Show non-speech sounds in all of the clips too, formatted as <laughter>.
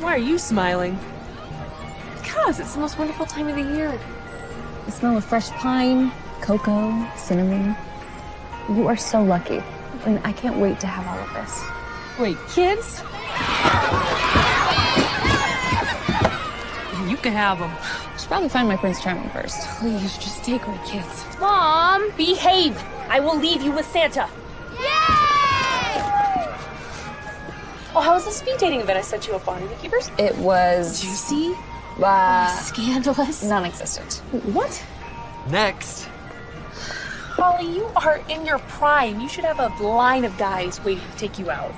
Why are you smiling? Because it's the most wonderful time of the year. The smell of fresh pine, cocoa, cinnamon. You are so lucky. And I can't wait to have all of this. Wait, kids? You can have them. I should probably find my Prince Charming first. Please, just take my kids. Mom, behave. I will leave you with Santa. Oh, how was the speed dating event I set you up on? Any keepers? It was Juicy? uh, Scandalous? non-existent. What? Next. Holly, you are in your prime. You should have a line of guys waiting to take you out.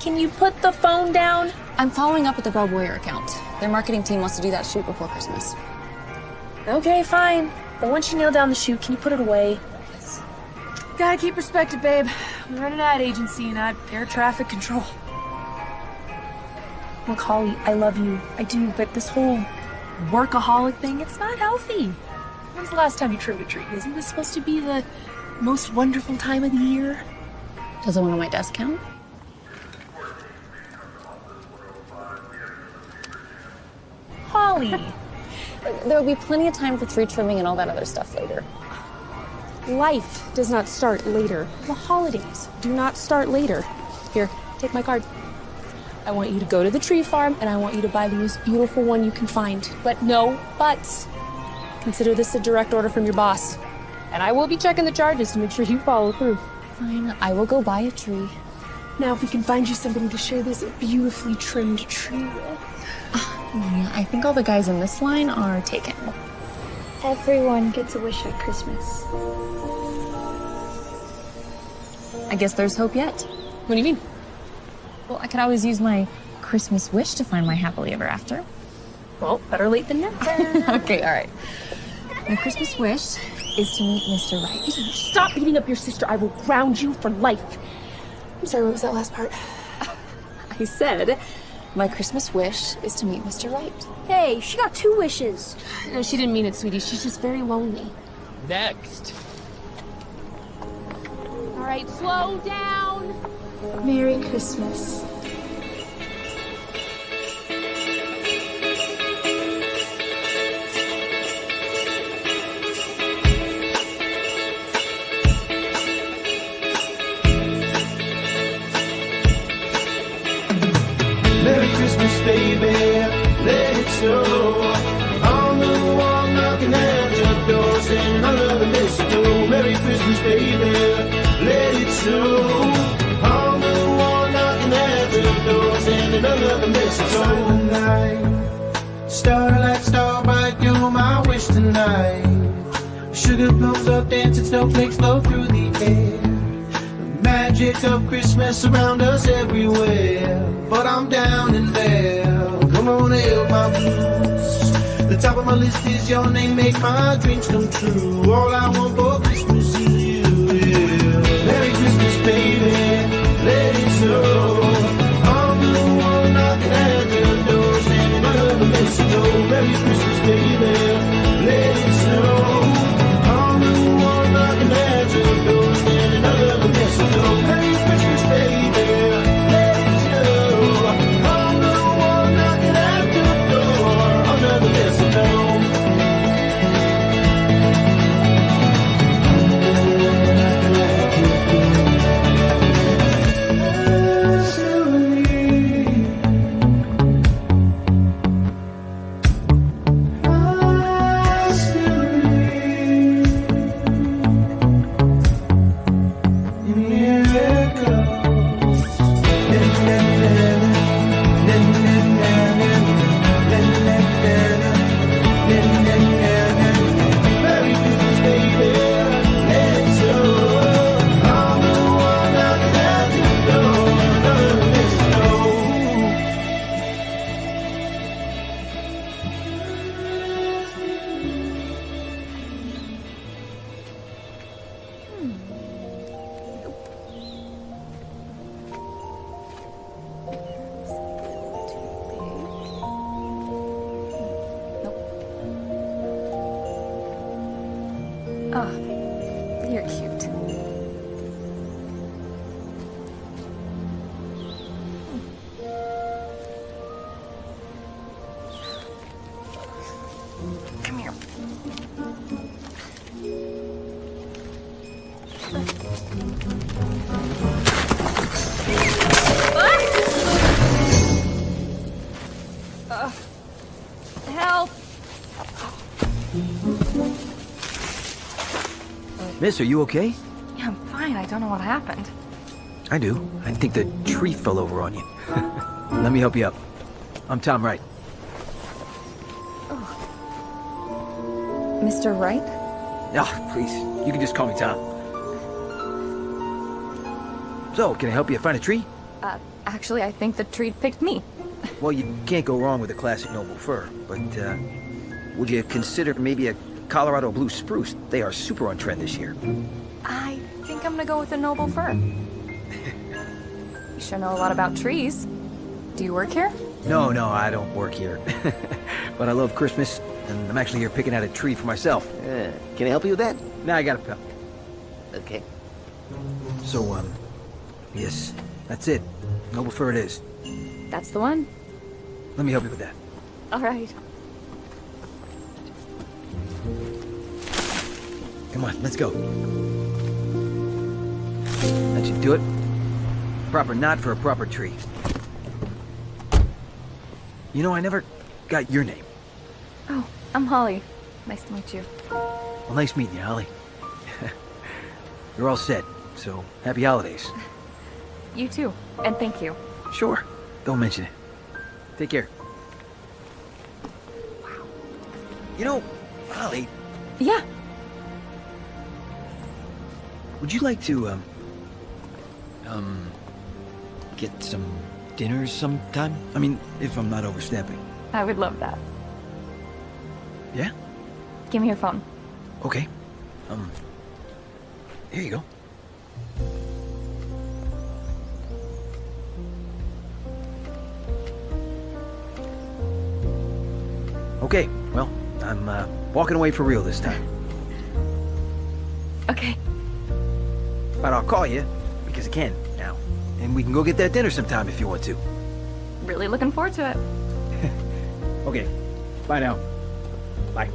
Can you put the phone down? I'm following up with the Bell Boyer account. Their marketing team wants to do that shoot before Christmas. Okay, fine. But once you nail down the shoot, can you put it away? Gotta keep perspective, babe. We run an ad agency, not air traffic control. Look, Holly, I love you. I do, but this whole workaholic thing, it's not healthy. When's the last time you trimmed a tree? Isn't this supposed to be the most wonderful time of the year? Does it one on my desk count? Holly! There will be plenty of time for tree trimming and all that other stuff later. Life does not start later. The holidays do not start later. Here, take my card. I want you to go to the tree farm and I want you to buy the most beautiful one you can find. But no buts. Consider this a direct order from your boss. And I will be checking the charges to make sure you follow through. Fine, I will go buy a tree. Now, if we can find you somebody to share this beautifully trimmed tree with. Yeah, I think all the guys in this line are taken. Everyone gets a wish at Christmas. I guess there's hope yet. What do you mean? Well, I could always use my Christmas wish to find my happily ever after. Well, better late than never. <laughs> Okay, all right. My Christmas wish is to meet Mr. Right. Stop beating up your sister. I will ground you for life. I'm sorry, what was that last part? I said my Christmas wish is to meet Mr. Wright. Hey, she got two wishes. No, she didn't mean it, sweetie. She's just very lonely. Next. All right, slow down. Merry Christmas. Snowflakes flow through the air. The magic of Christmas around us everywhere. But I'm down in there. Come on, help my blues. The top of my list is your name, make my dreams come true. All I want for Miss, are you okay? Yeah, I'm fine. I don't know what happened. I do. I think the tree fell over on you. <laughs> Let me help you up. I'm Tom Wright. Oh. Mr. Wright? Ah, please. You can just call me Tom. So, can I help you find a tree? Uh, actually, I think the tree picked me. Well, you can't go wrong with a classic noble fir, but uh, would you consider maybe a Colorado blue spruce? They are super on trend this year. I think I'm gonna go with a noble fir. you sure know a lot about trees. Do you work here? No, no, I don't work here. <laughs> but I love Christmas, and I'm actually here picking out a tree for myself. Uh, can I help you with that? Now I got a pal. Okay. So, um, yes, that's it. Noble fir it is. That's the one. Let me help you with that. All right. Come on, let's go. That should do it. Proper knot for a proper tree. You know, I never got your name. Oh, I'm Holly. Nice to meet you. Well, nice meeting you, Holly. <laughs> You're all set, so happy holidays. <laughs> You too. And thank you. Sure, don't mention it. Take care. Wow. You know, Holly, Yeah. Would you like to, um, um, get some dinner sometime? I mean, if I'm not overstepping. I would love that. Yeah? Give me your phone. Okay. Um, here you go. Okay, well, I'm uh, walking away for real this time. Okay. But I'll call you, because I can now. And we can go get that dinner sometime if you want to. Really looking forward to it. <laughs> Okay, bye now. Bye.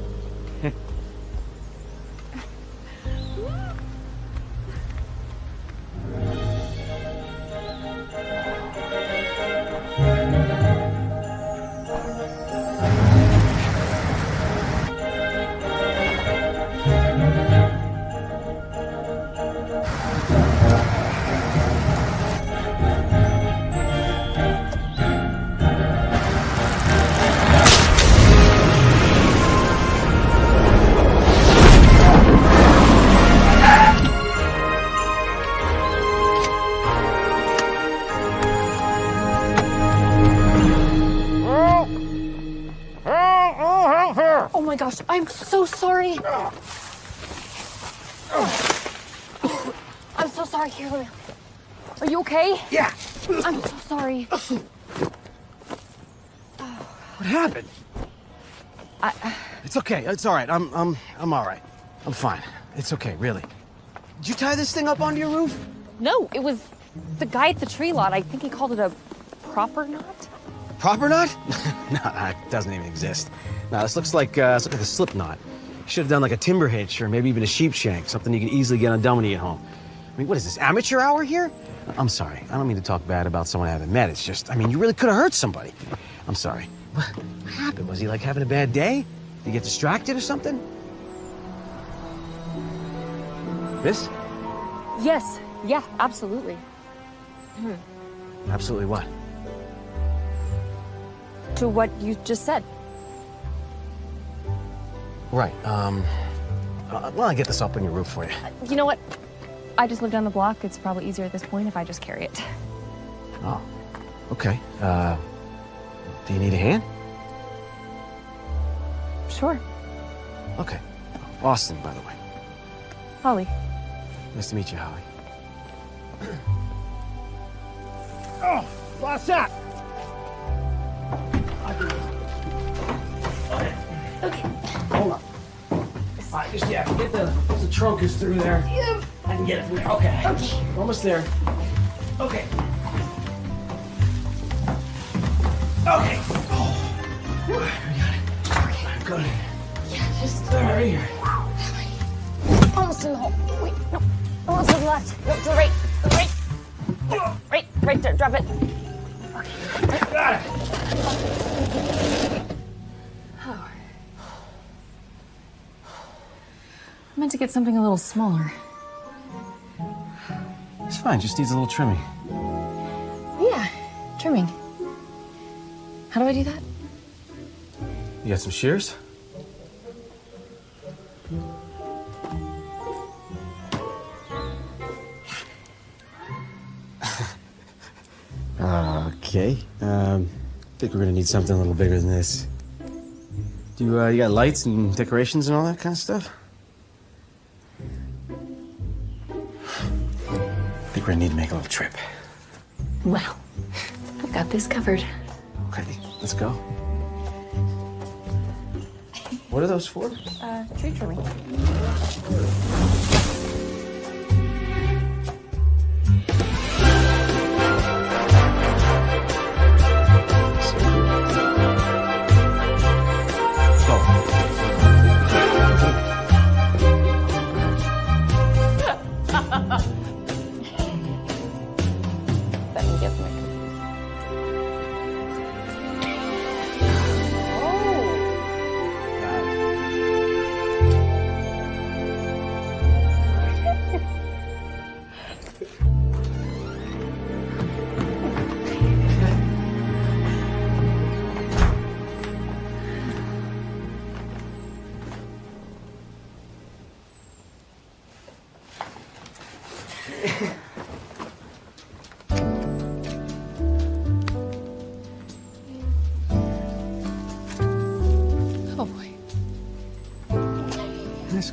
It's all right. I'm, I'm, I'm all right. I'm fine. It's okay, really. Did you tie this thing up onto your roof? No, it was the guy at the tree lot. I think he called it a proper knot. Proper knot? <laughs> no, that doesn't even exist. No, this looks like uh, this looks like a slip knot. Should have done like a timber hitch or maybe even a sheep shank, something you can easily get undone when you get home. I mean, what is this, amateur hour here? I'm sorry. I don't mean to talk bad about someone I haven't met. It's just, I mean, you really could have hurt somebody. I'm sorry. What happened? Was he like having a bad day? Did he get distracted or something? This? Yes. Yeah. Absolutely. Absolutely what? To what you just said. Right. Um. Uh, well, I'll get this up on your roof for you. You know what? I just live down the block. It's probably easier at this point if I just carry it. Oh. Okay. Uh. Do you need a hand? Sure. Okay. Austin, by the way. Holly. Nice to meet you, Holly. <clears throat> Oh, what's that? Okay. Hold on. All right, just yeah, get the the trunk is through there. I can get it from there. Okay. Almost there. Okay. Okay. Oh. Okay. Good. Yeah, just Right here. almost in the hole. Wait, no. Almost to the left. No, to the right. To the right. Right, right there. Drop it. Got it. I meant to get something a little smaller. It's fine, just needs a little trimming. Yeah, trimming. How do I do that? You got some shears? Okay. Um, I think we're gonna need something a little bigger than this. Do you, uh, you got lights and decorations and all that kind of stuff? I think we're gonna need to make a little trip. Well, I've got this covered. Okay, let's go. What are those for? Uh, tree trimming.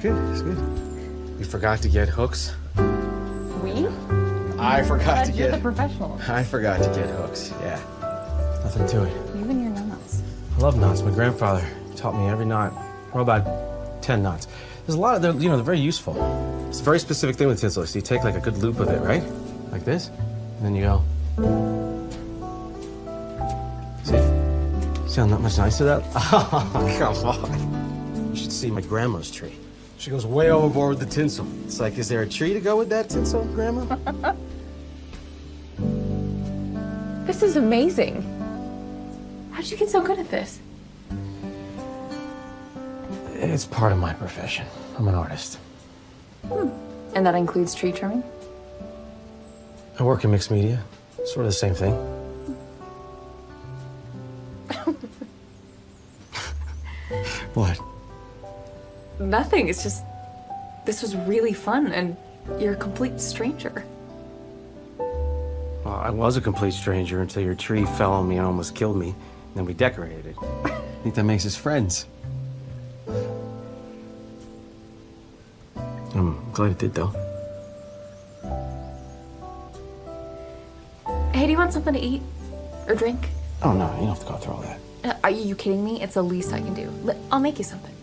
Good, that's good. We forgot to get hooks. We? I forgot to You're the get. professional. I forgot to get hooks. Yeah. Nothing to it. You and your knots. I love knots. My grandfather taught me every knot. Well, about 10 knots. There's a lot of, they're, you know, they're very useful. It's a very specific thing with tinsel. So you take like a good loop of it, right? Like this. And then you go. See? See how not much nicer that? <laughs> Oh, come on. You should see my grandma's tree. She goes way overboard with the tinsel. It's like, is there a tree to go with that tinsel, Grandma? <laughs> This is amazing. How'd you get so good at this? it's part of my profession. I'm an artist. Hmm. And that includes tree trimming? I work in mixed media. Sort of the same thing. <laughs> what? Nothing. It's just, this was really fun, and you're a complete stranger. Well, I was a complete stranger until your tree fell on me and almost killed me. And then we decorated it. I think that makes us friends. I'm glad it did, though. Hey, do you want something to eat? Or drink? Oh, no, you don't have to go through all that. Uh, are you kidding me? It's the least I can do. Li- I'll make you something.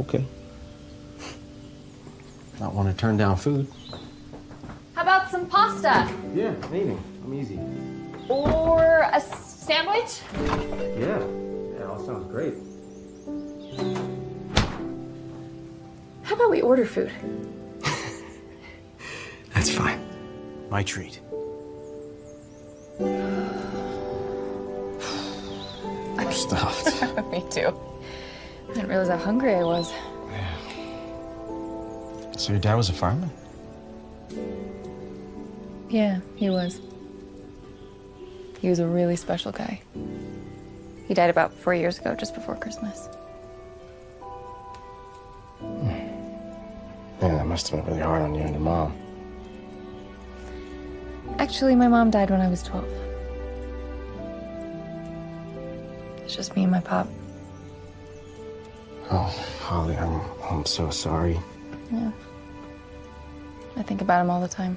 Okay. Not want to turn down food. How about some pasta? Yeah, maybe. I'm easy. Or a sandwich? Yeah. Yeah, all sounds great. How about we order food? <laughs> That's fine. My treat. I'm stuffed. <laughs> me too. I didn't realize how hungry I was. Yeah. So your dad was a fireman? Yeah, he was. He was a really special guy. He died about four years ago, just before Christmas. Hmm. Yeah, that must have been really hard on you and your mom. Actually, my mom died when I was 12. It's just me and my pop. Oh, Holly, I'm I'm so sorry. Yeah. I think about him all the time.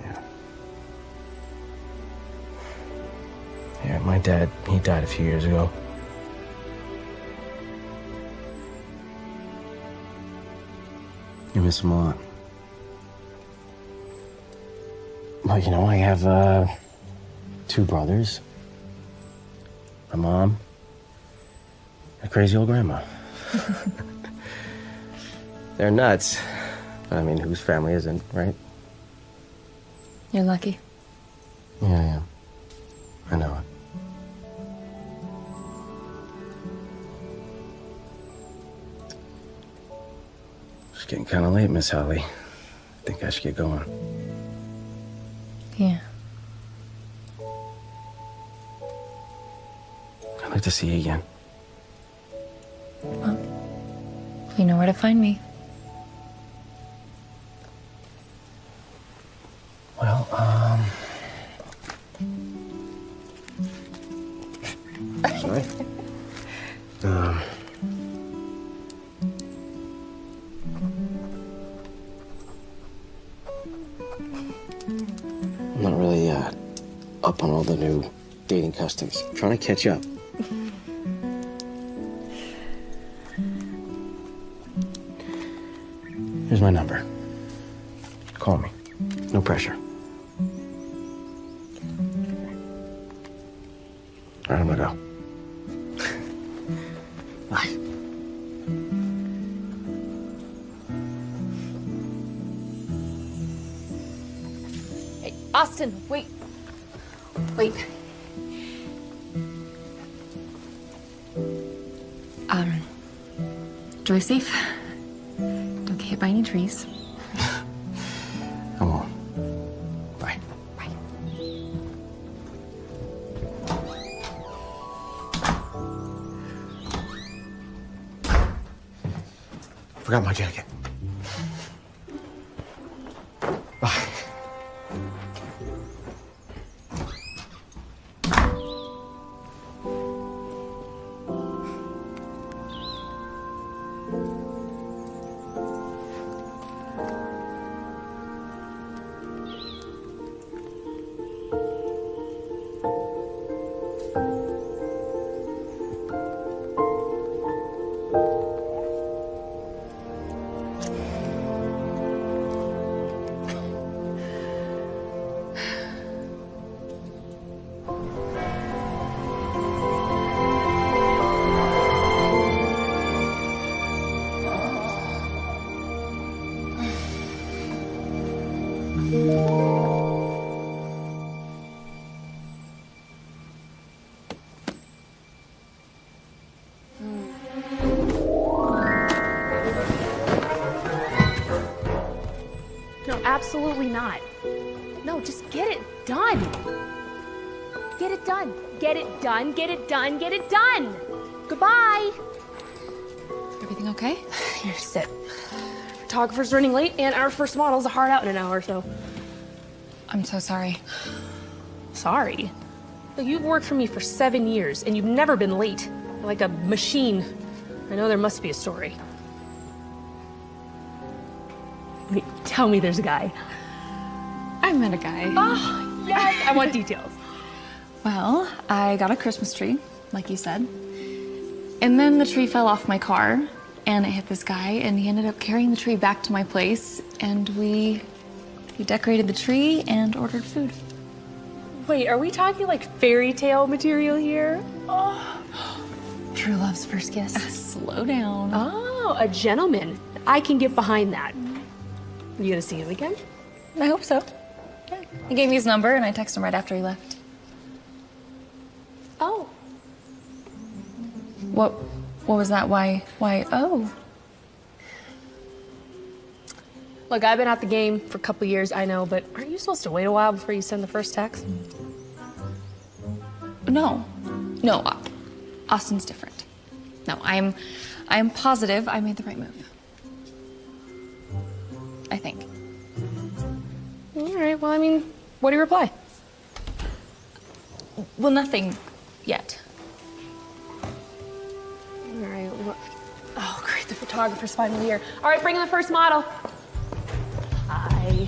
Yeah. Yeah, my dad, he died a few years ago. You miss him a lot. Well, you know, I have uh, two brothers, a mom, a crazy old grandma. <laughs> They're nuts. But I mean, whose family isn't, right? You're lucky. Yeah, I am. I know it. It's getting kind of late, Miss Holly. I think I should get going. Yeah. I'd like to see you again. You know where to find me. Well, um. Sorry. Um. I'm not really uh, up on all the new dating customs. I'm trying to catch up. Absolutely not. No, just get it done. Get it done. Get it done. Get it done. Get it done. Goodbye. Everything okay? <sighs> Here, sit. Photographer's running late, and our first model's a hard out in an hour, so I'm so sorry. sorry. Look, You've worked for me for seven years, and you've never been late. Like a machine. I know there must be a story. Tell me there's a guy. I met a guy. Oh, yes, I want details. <laughs> Well, I got a Christmas tree, like you said. And then the tree fell off my car and it hit this guy and he ended up carrying the tree back to my place and we we decorated the tree and ordered food. Wait, are we talking like fairy tale material here? Oh. True love's first kiss. Ah, slow down. Ah. Oh, a gentleman. I can get behind that. You gonna see him again? I hope so. Yeah. He gave me his number and I texted him right after he left. Oh. What what was that? Why why oh. Look, I've been out the game for a couple years, I know, but aren't you supposed to wait a while before you send the first text? No. No. Austin's different. No, I'm I am positive I made the right move. I think. All right, well, I mean, what do you reply? Well, nothing yet. All right, what? Oh, great, the photographer's finally here. All right, bring in the first model. Hi.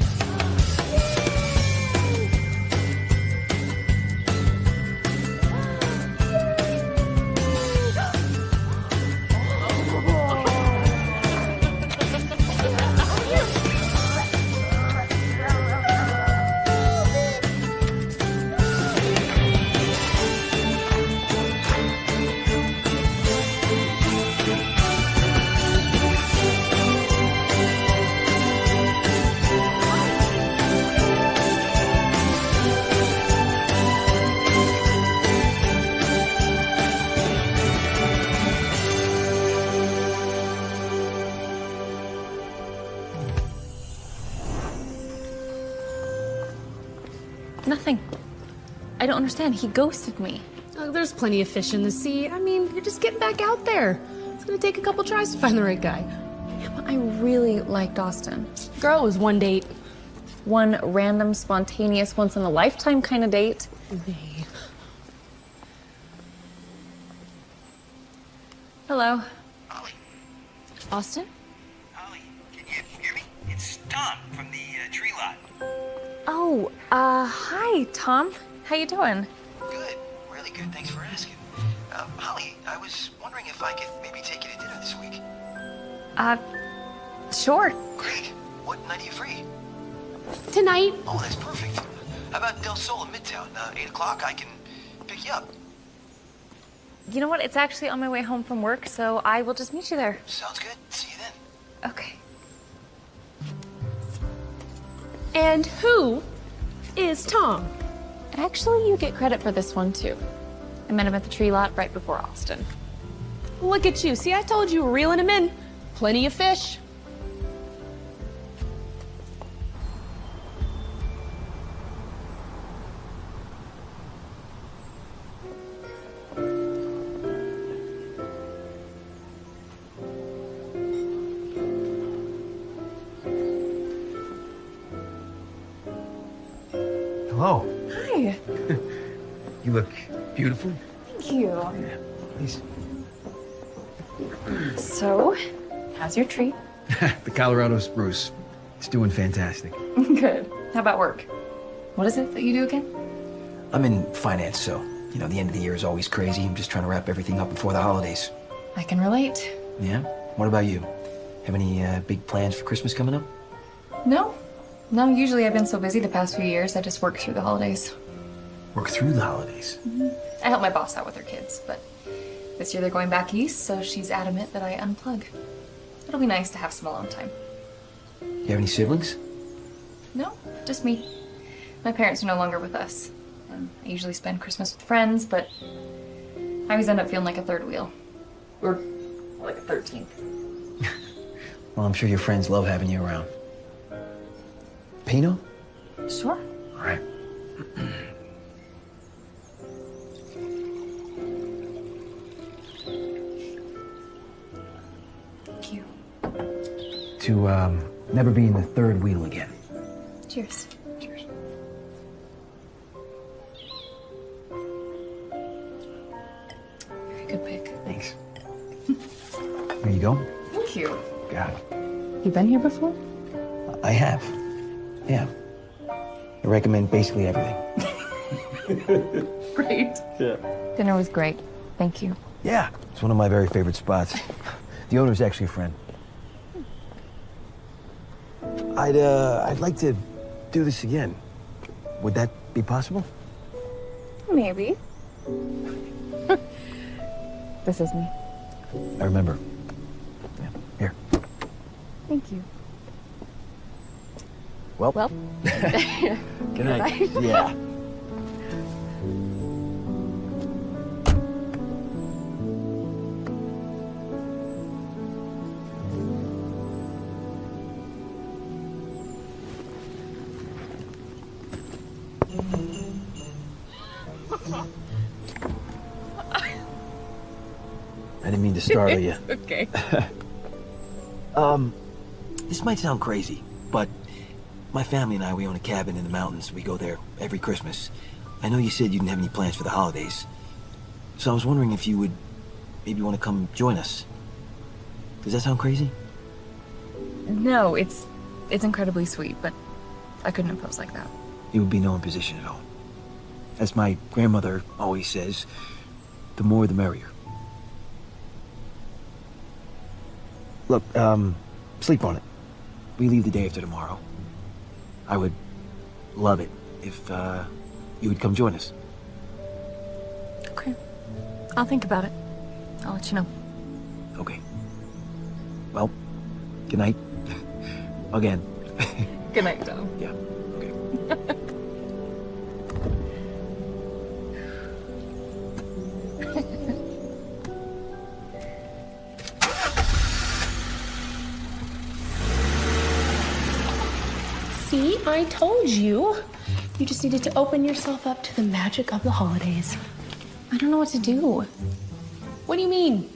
Understand. He ghosted me. Oh, there's plenty of fish in the sea. I mean, you're just getting back out there. It's gonna take a couple tries to find the right guy. I really liked Austin. Girl, it was one date. One random, spontaneous, once in a lifetime kind of date. Hello. Ollie. Austin? Holly, can you hear me? It's Tom from the uh, tree lot. Oh, uh, hi, Tom. How you doing? Good, really good. Thanks for asking. Uh, Holly, I was wondering if I could maybe take you to dinner this week. Uh, sure. Great. What night are you free? Tonight. Oh, that's perfect. How about Del Sol in Midtown? Uh, 8 o'clock, I can pick you up. You know what? It's actually on my way home from work, so I will just meet you there. Sounds good. See you then. Okay. And who is Tom? Actually, you get credit for this one, too. I met him at the tree lot right before Austin. Look at you. See, I told you, reeling him in. Plenty of fish. Hello. You look beautiful. Thank you. Please. So, how's your tree? <laughs> the Colorado spruce. It's doing fantastic. Good. How about work? What is it that you do again? I'm in finance, so, you know, the end of the year is always crazy. I'm just trying to wrap everything up before the holidays. I can relate. Yeah? What about you? Have any uh, big plans for Christmas coming up? No. No, usually I've been so busy the past few years, I just work through the holidays. Work through the holidays. Mm-hmm. I help my boss out with her kids, but this year they're going back east, so she's adamant that I unplug. It'll be nice to have some alone time. You have any siblings? No, just me. My parents are no longer with us. And I usually spend Christmas with friends, but I always end up feeling like a third wheel. Or like a 13th. <laughs> Well, I'm sure your friends love having you around. Pinot? Sure. All right. <clears throat> To um, never be in the third wheel again. Cheers. Cheers. Very good pick. Thanks. <laughs> Here you go. Thank you. Got it. You been here before? I have. Yeah. I recommend basically everything. <laughs> Great. Yeah. Dinner was great. Thank you. Yeah, it's one of my very favorite spots. The owner's actually a friend. I'd uh, I'd like to do this again. Would that be possible? Maybe. <laughs> this is me. I remember. Yeah. Here. Thank you. Well. Well. <laughs> Good night. <laughs> Yeah. Startle <laughs> you. okay. <laughs> Um, this might sound crazy, but my family and I, we own a cabin in the mountains. We go there every Christmas. I know you said you didn't have any plans for the holidays. So I was wondering if you would maybe want to come join us. Does that sound crazy? No, it's it's incredibly sweet, but I couldn't impose like that. You would be no imposition at all. As my grandmother always says, the more the merrier. Look, um, sleep on it. We leave the day after tomorrow. I would love it if, uh, you would come join us. Okay. I'll think about it. I'll let you know. Okay. Well, good night. <laughs> Again. Good night, Tom. Yeah. I told you. You just needed to open yourself up to the magic of the holidays. I don't know what to do. What do you mean?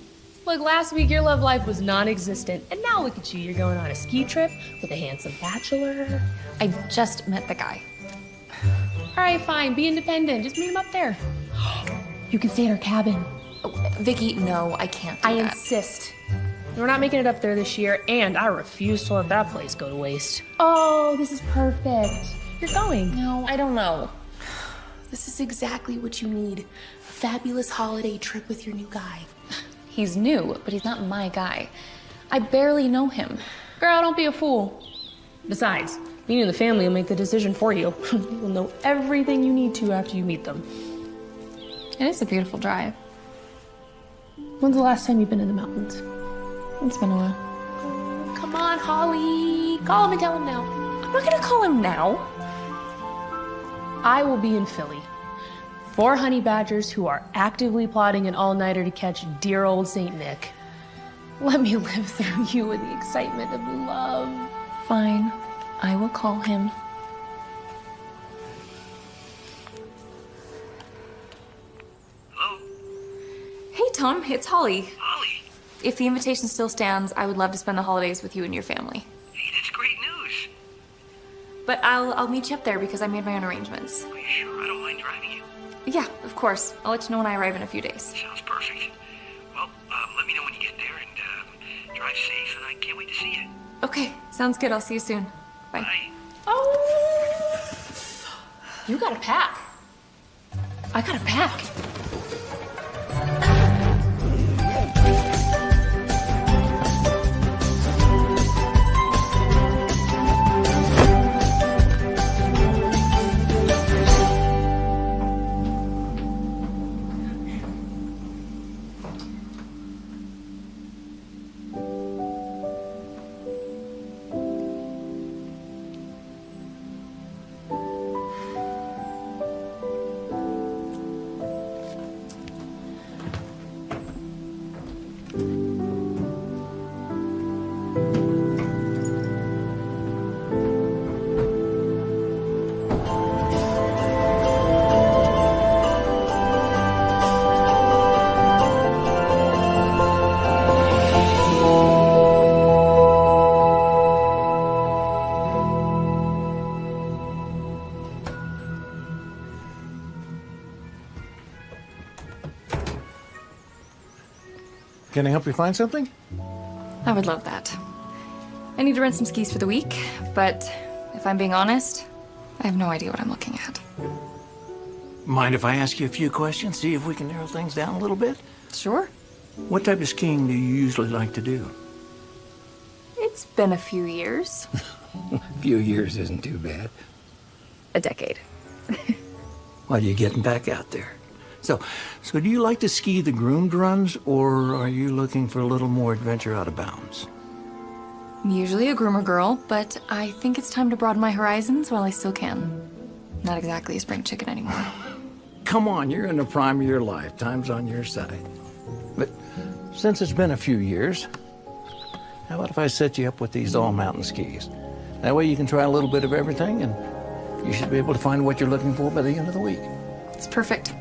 Look, last week your love life was non existent, and now look at you. You're going on a ski trip with a handsome bachelor. I just met the guy. All right, fine. Be independent. Just meet him up there. <gasps> You can stay in our cabin. Oh, Vicky, no, I can't. I that. insist. We're not making it up there this year, and I refuse to let that place go to waste. Oh, this is perfect. You're going. No, I don't know. This is exactly what you need. A fabulous holiday trip with your new guy. He's new, but he's not my guy. I barely know him. Girl, don't be a fool. Besides, me and the family will make the decision for you. <laughs> You'll know everything you need to after you meet them. It is a beautiful drive. When's the last time you've been in the mountains? It's been a while. Come on, Holly. Call him and tell him now. I'm not gonna call him now. I will be in Philly. Four honey badgers who are actively plotting an all-nighter to catch dear old Saint Nick. Let me live through you with the excitement of love. Fine. I will call him. Hello? Hey, Tom, it's Holly. If the invitation still stands, I would love to spend the holidays with you and your family. Hey, that's great news. But I'll I'll meet you up there because I made my own arrangements. Are you sure? I don't mind driving you. Yeah, of course. I'll let you know when I arrive in a few days. Sounds perfect. Well, um, let me know when you get there and um, drive safe, and I can't wait to see you. Okay, sounds good. I'll see you soon. Bye. Bye. Oh! You gotta pack. I gotta pack. Can I help you find something? I would love that. I need to rent some skis for the week, but if I'm being honest, I have no idea what I'm looking at. Mind if I ask you a few questions, see if we can narrow things down a little bit? Sure. What type of skiing do you usually like to do? It's been a few years. <laughs> A few years isn't too bad. A decade. <laughs> Well, you're getting back out there. So, so do you like to ski the groomed runs, or are you looking for a little more adventure out of bounds? I'm usually a groomer girl, but I think it's time to broaden my horizons while I still can. Not exactly a spring chicken anymore. <laughs> Come on, you're in the prime of your life. Time's on your side. But since it's been a few years, how about if I set you up with these all-mountain skis? That way you can try a little bit of everything, and you should be able to find what you're looking for by the end of the week. It's perfect.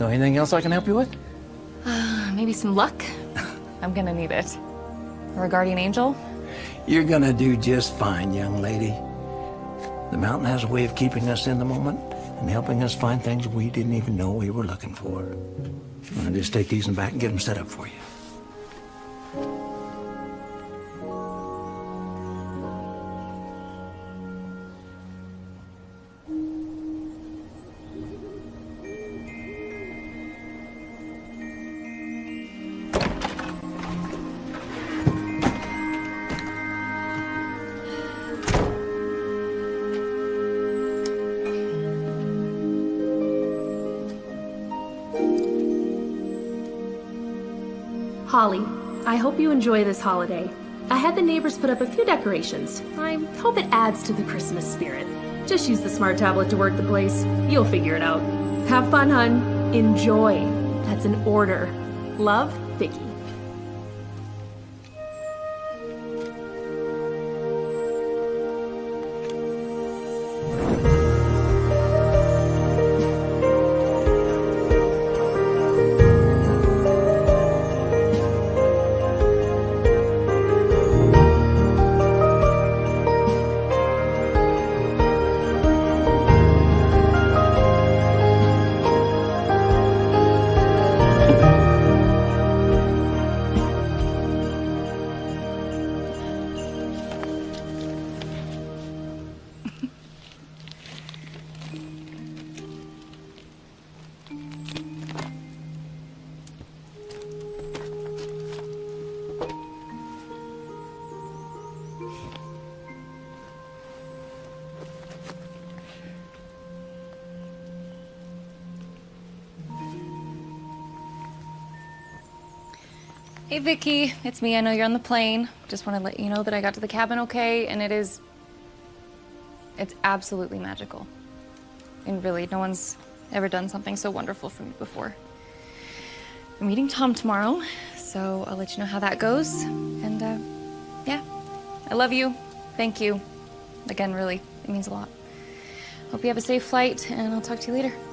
So anything else I can help you with? Uh, maybe some luck? <laughs> I'm gonna need it. Or a guardian angel? You're gonna do just fine, young lady. The mountain has a way of keeping us in the moment and helping us find things we didn't even know we were looking for. I'll just take these in back and get them set up for you. Holly, I hope you enjoy this holiday. I had the neighbors put up a few decorations. I hope it adds to the Christmas spirit. Just use the smart tablet to work the place. You'll figure it out. Have fun, hun. Enjoy. That's an order. Love, Vicky. Vicky, it's me. I know you're on the plane. Just want to let you know that I got to the cabin okay, and it is. It's absolutely magical. And really, no one's ever done something so wonderful for me before. I'm meeting Tom tomorrow, so I'll let you know how that goes. And uh, yeah, I love you. Thank you. Again, really, it means a lot. Hope you have a safe flight, and I'll talk to you later.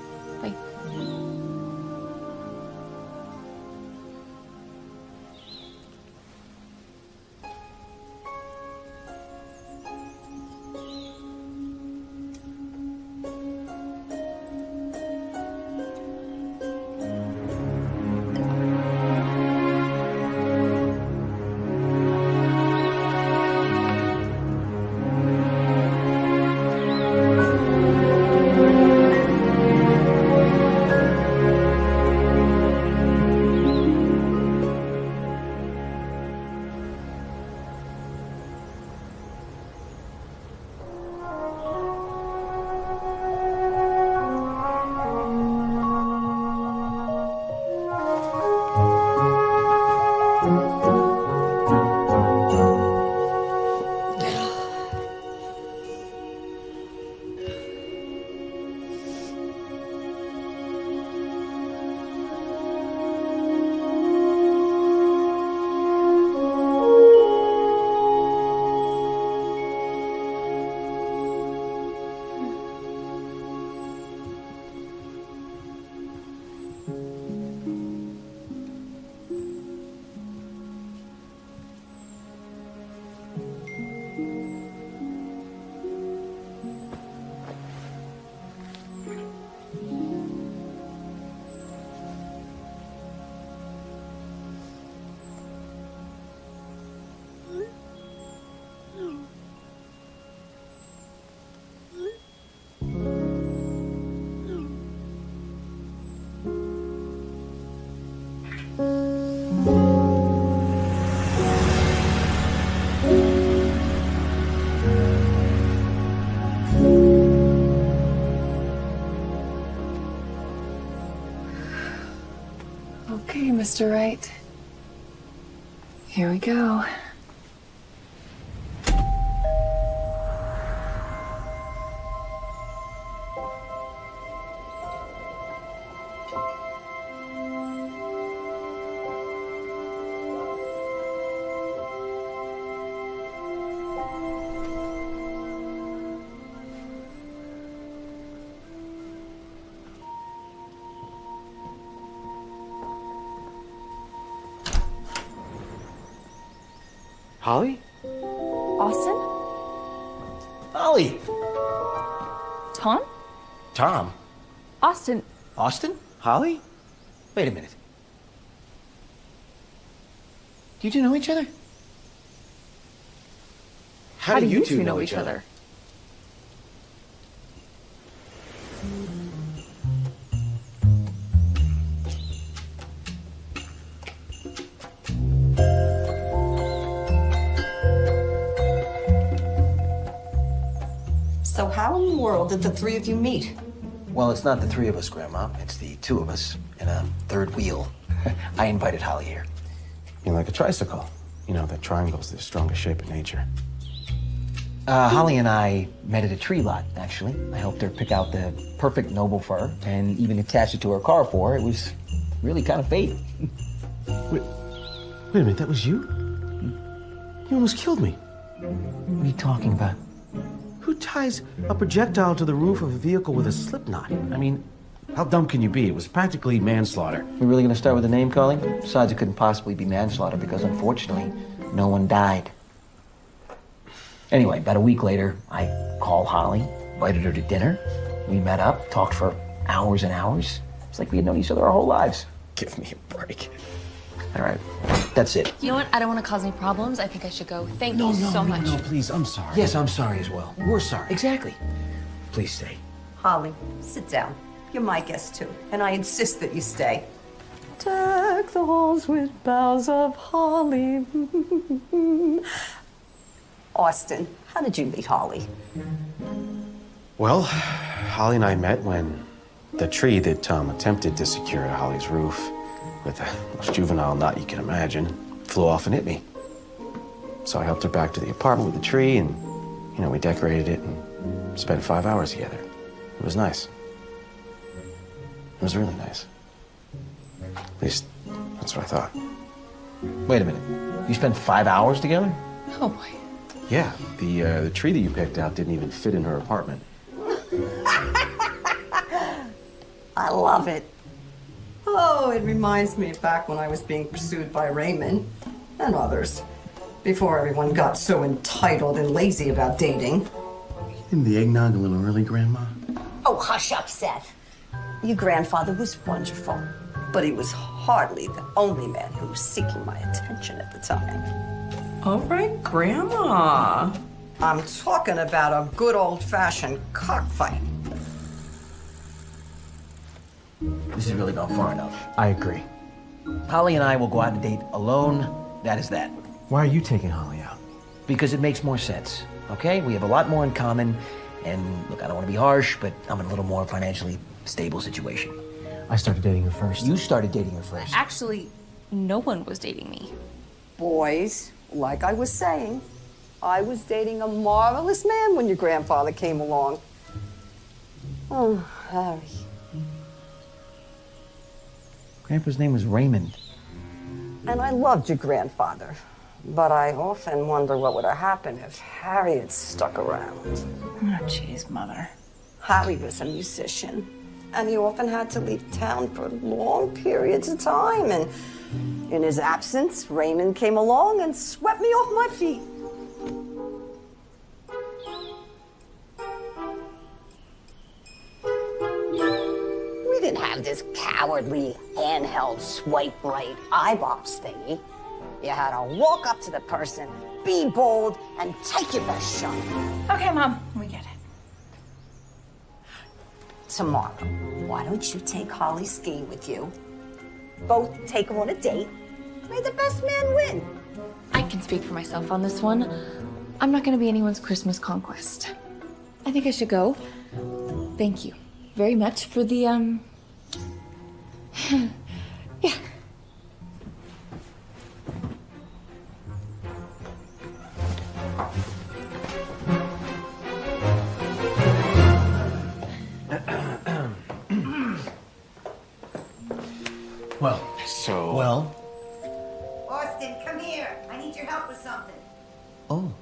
Mr. Wright. Here we go. Holly? Austin? Holly! Tom? Tom? Austin. Austin? Holly? Wait a minute. Do you two know each other? How, do you, two know, each other? So how in the world did the three of you meet? Well, it's not the three of us, Grandma. It's the two of us in a third wheel. <laughs> I invited Holly here. You're like a tricycle. You know, the triangle's the strongest shape in nature. Uh, Holly and I met at a tree lot, actually. I helped her pick out the perfect noble fir and even attach it to her car for her. It was really kind of fate. <laughs> Wait, wait a minute, that was you? You almost killed me. What are you talking about? Ties a projectile to the roof of a vehicle with a slip knot? I mean, how dumb can you be? It was practically manslaughter. We're really gonna start with the name calling? Besides, it couldn't possibly be manslaughter because unfortunately, no one died. Anyway, about a week later, I called Holly, invited her to dinner. We met up, talked for hours and hours. It's like we had known each other our whole lives. Give me a break. All right, that's it. You know what? I don't want to cause any problems. I think I should go. Thank No, you no, so no, much. no, no, please, I'm sorry. Yes, I'm sorry as well. We're sorry. Exactly. Please stay. Holly, sit down. You're my guest too, and I insist that you stay. Deck the halls with boughs of holly. <laughs> Austin, how did you meet Holly? Well, Holly and I met when the tree that Tom attempted to secure at Holly's roof with the most juvenile knot you can imagine flew off and hit me. So I helped her back to the apartment with the tree, and, you know, we decorated it and spent five hours together. It was nice. It was really nice. At least, that's what I thought. Wait a minute. You spent five hours together? Oh boy. Yeah, the, uh, the tree that you picked out didn't even fit in her apartment. <laughs> I love it. Oh, it reminds me of back when I was being pursued by Raymond and others. Before everyone got so entitled and lazy about dating. In the eggnog a little early, Grandma? Oh, hush up, Seth. Your grandfather was wonderful, but he was hardly the only man who was seeking my attention at the time. All right, Grandma. I'm talking about a good old-fashioned cockfight. This has really gone far enough. I agree. Holly and I will go out on a date alone. That is that. Why are you taking Holly out? Because it makes more sense, okay? We have a lot more in common. And look, I don't want to be harsh, but I'm in a little more financially stable situation. I started dating her first. You started dating her first. Actually, no one was dating me. Boys, like I was saying, I was dating a marvelous man when your grandfather came along. Oh, Harry. Grandpa's name was Raymond. And I loved your grandfather. But I often wonder what would have happened if Harry had stuck around. Oh, jeez, Mother. Harry was a musician, and he often had to leave town for long periods of time. And in his absence, Raymond came along and swept me off my feet. Didn't have this cowardly handheld swipe right eyebox thingy. You had to walk up to the person, be bold, and take your best shot. Okay, Mom, we get it. tomorrow. Why don't you take Holly skiing with you? Both take her on a date. May the best man win. I can speak for myself on this one. I'm not gonna be anyone's Christmas conquest. I think I should go. Thank you very much for the, um. Yeah. <clears throat> Well, so. Well, Austin, come here. I need your help with something. oh,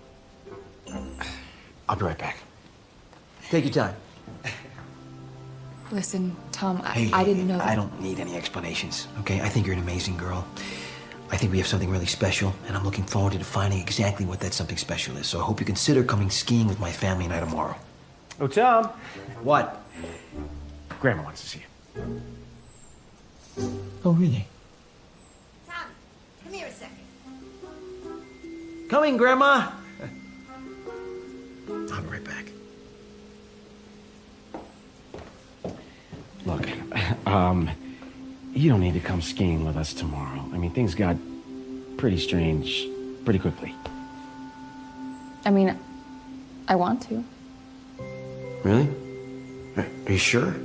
I'll be right back. take your time. Listen, Tom, I, Hey, I didn't know that. I don't need any explanations, okay? I think you're an amazing girl. I think we have something really special, and I'm looking forward to defining exactly what that something special is. So I hope you consider coming skiing with my family and I tomorrow. Oh, Tom. What? Grandma wants to see you. Oh, really? Tom, come here a second. Coming, Grandma. <laughs> I'll be right back. Look, <laughs> um, you don't need to come skiing with us tomorrow. I mean, things got pretty strange pretty quickly. I mean, I want to. Really? Are are you sure?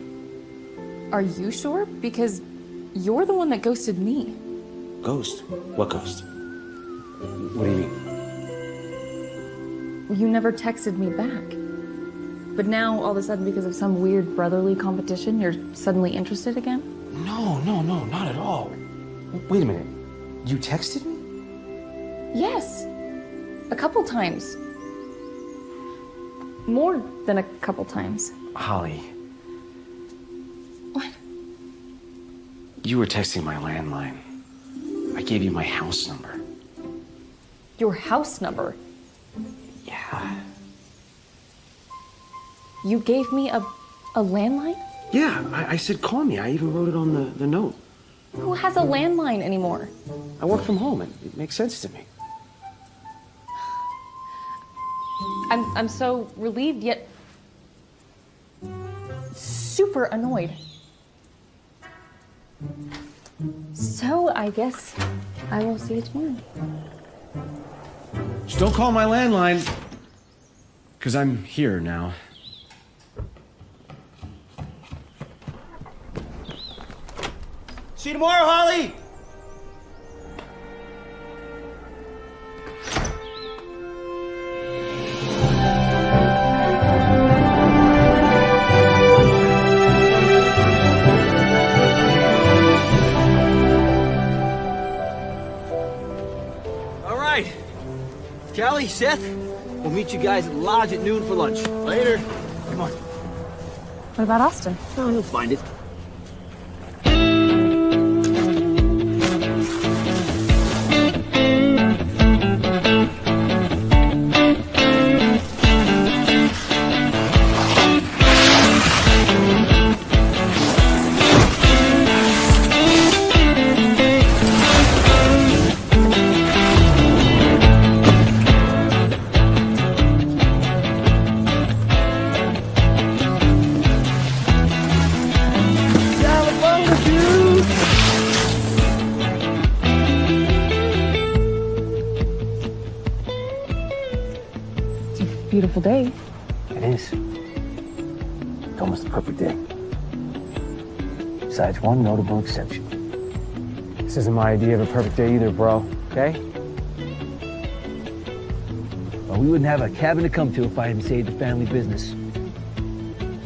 Are you sure? Because you're the one that ghosted me. Ghost? What ghost? What do you mean? You never texted me back. But now, all of a sudden, because of some weird brotherly competition, you're suddenly interested again? No, no, no, not at all. Wait a minute. You texted me? Yes. A couple times. More than a couple times. Holly. What? You were texting my landline. I gave you my house number. Your house number. Yeah. You gave me a, a landline? Yeah, I, I said call me. I even wrote it on the, the note. Who has a landline anymore? I work from home. It, it makes sense to me. I'm, I'm so relieved yet super annoyed. So I guess I will see you tomorrow. Just don't call my landline. Because I'm here now. See you tomorrow, Holly! All right. Kelly, Seth, we'll meet you guys at the lodge at noon for lunch. Later. Come on. What about Austin? Oh, he'll find it. Beautiful day. It is. It's almost the perfect day. Besides one notable exception. This isn't my idea of a perfect day either, bro. Okay? Well, we wouldn't have a cabin to come to if I hadn't saved the family business.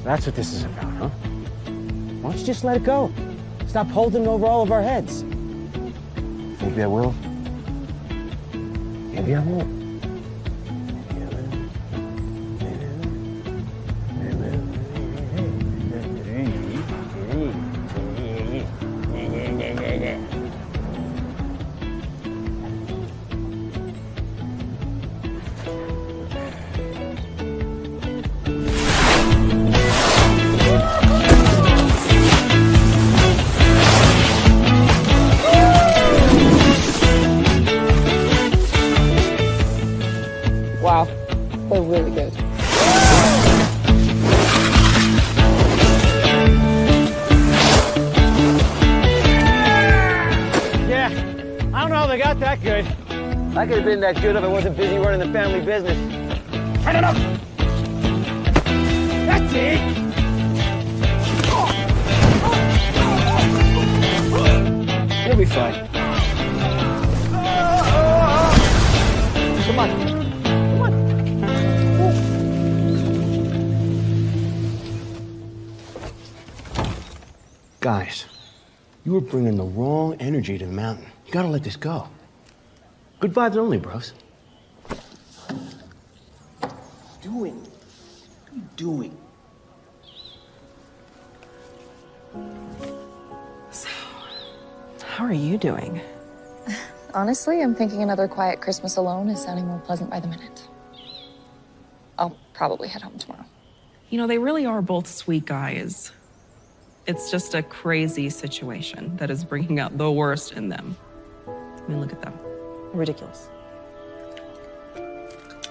That's what this is about, huh? Why don't you just let it go? Stop holding it over all of our heads. Maybe I will. Maybe I won't. That good if I wasn't busy running the family business. Turn it up! That's it! You'll be fine. Come on. Guys, you were bringing the wrong energy to the mountain. You gotta let this go. Good vibes only, bros. Doing. What are you doing? How are you doing? <laughs> Honestly, I'm thinking another quiet Christmas alone is sounding more pleasant by the minute. I'll probably head home tomorrow. You know, they really are both sweet guys. It's just a crazy situation that is bringing out the worst in them. I mean, look at them. Ridiculous.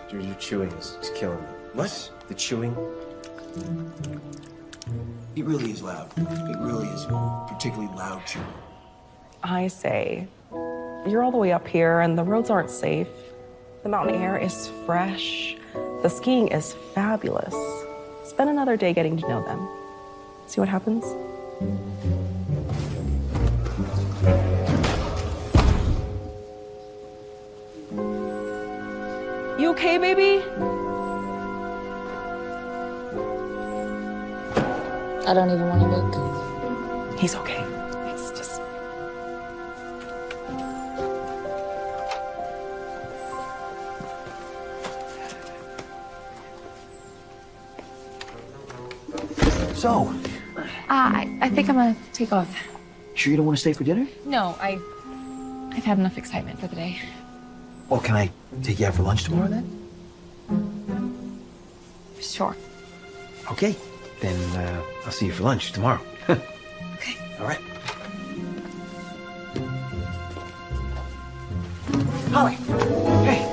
Dude, your chewing is, is killing me. What? The chewing? It really is loud. It really is particularly loud chewing. I say, you're all the way up here and the roads aren't safe. The mountain air is fresh. The skiing is fabulous. Spend another day getting to know them. See what happens? Okay, baby? I don't even want to look. He's okay. It's just. So, Uh, I, I think I'm gonna take off. sure you don't want to stay for dinner? No, I, I've had enough excitement for the day. Well, can I take you out for lunch tomorrow then? Sure. Okay. Then uh, I'll see you for lunch tomorrow. <laughs> Okay. All right. Holly. Hey.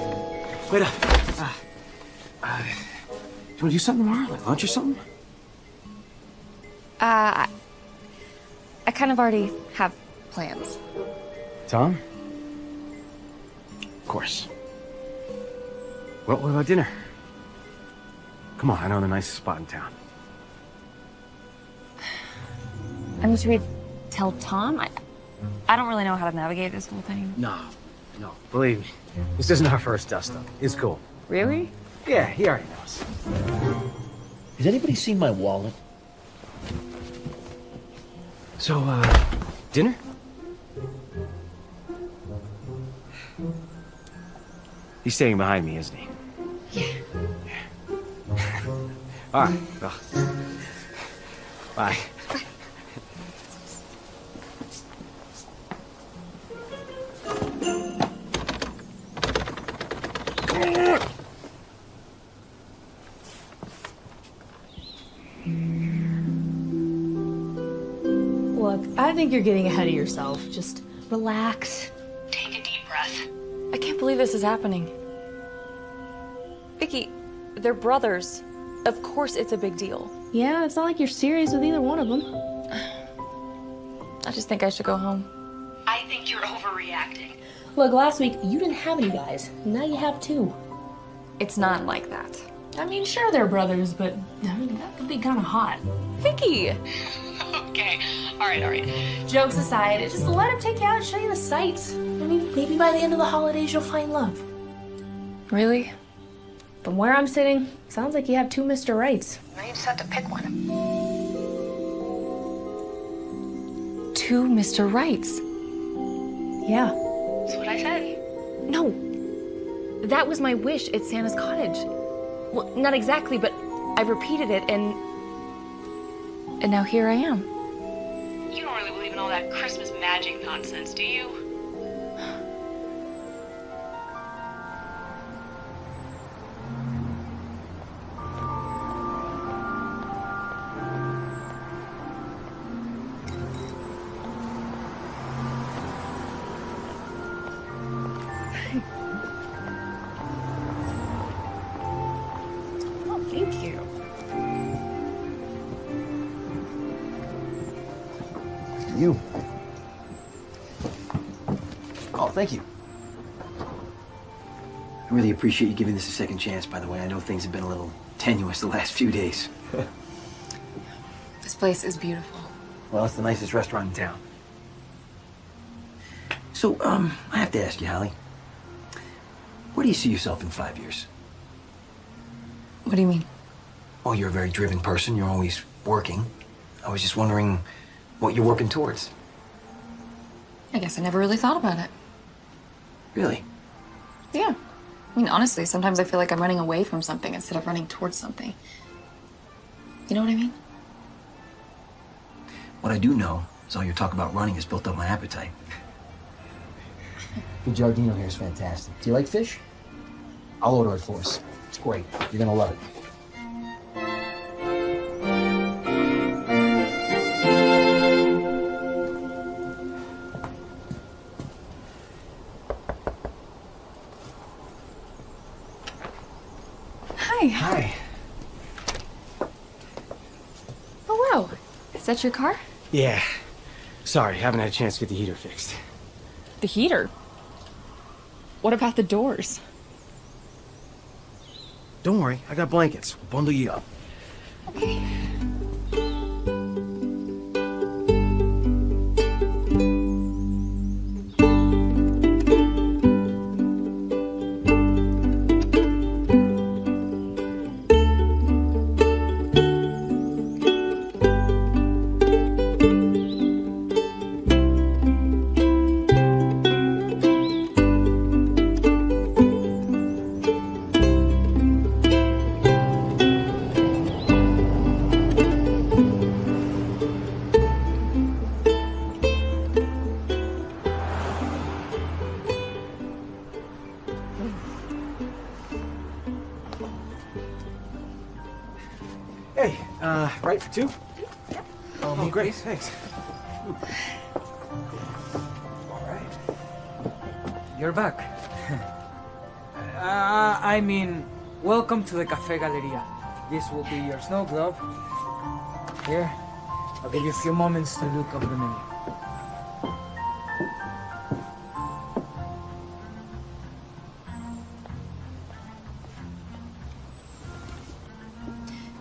Wait up. Uh, uh, do you want to do something tomorrow? Like lunch or something? Uh, I, I kind of already have plans. Tom? Of course. Well, what about dinner? Come on, I know the nicest spot in town. I mean, should we tell Tom? I, I don't really know how to navigate this whole thing. No, no, believe me. This isn't our first dust up. It's cool. Really? Yeah, he already knows. Has anybody seen my wallet? So, uh, dinner? He's staying behind me, isn't he? Yeah. All right. Well, bye. Look, I think you're getting ahead of yourself. Just relax. Take a deep breath. I can't believe this is happening. Vicky, they're brothers. Of course it's a big deal. Yeah, it's not like you're serious with either one of them. <sighs> I just think I should go home. I think you're overreacting. Look, last week you didn't have any guys. Now you have two. It's not like that. I mean, sure they're brothers, but I mean that could be kind of hot. Vicky. <laughs> okay, all right, all right. Jokes aside, just let him take you out and show you the sights. I mean, maybe by the end of the holidays you'll find love. Really? From where I'm sitting, sounds like you have two Mr. Rights. Now you just have to pick one. Two Mr. Rights. Yeah. That's what I said. No. That was my wish at Santa's cottage. Well, not exactly, but I repeated it and. And now here I am. You don't really believe in all that Christmas magic nonsense, do you? Appreciate you giving this a second chance, by the way. I know things have been a little tenuous the last few days. <laughs> This place is beautiful. Well, it's the nicest restaurant in town. So, um, I have to ask you, Holly. Where do you see yourself in five years? What do you mean? Well, you're a very driven person. You're always working. I was just wondering what you're working towards. I guess I never really thought about it. Really? Yeah. I mean, honestly, sometimes I feel like I'm running away from something instead of running towards something. You know what I mean? What I do know is all your talk about running has built up my appetite. The Giardino here is fantastic. Do you like fish? I'll order it for us. It's great. You're gonna love it. Your car? Yeah. Sorry, haven't had a chance to get the heater fixed. The heater? What about the doors? Don't worry, I got blankets. We'll bundle you up. Hey, Cafe Galeria. This will be your snow globe. Here, I'll give you a few moments to look up the menu.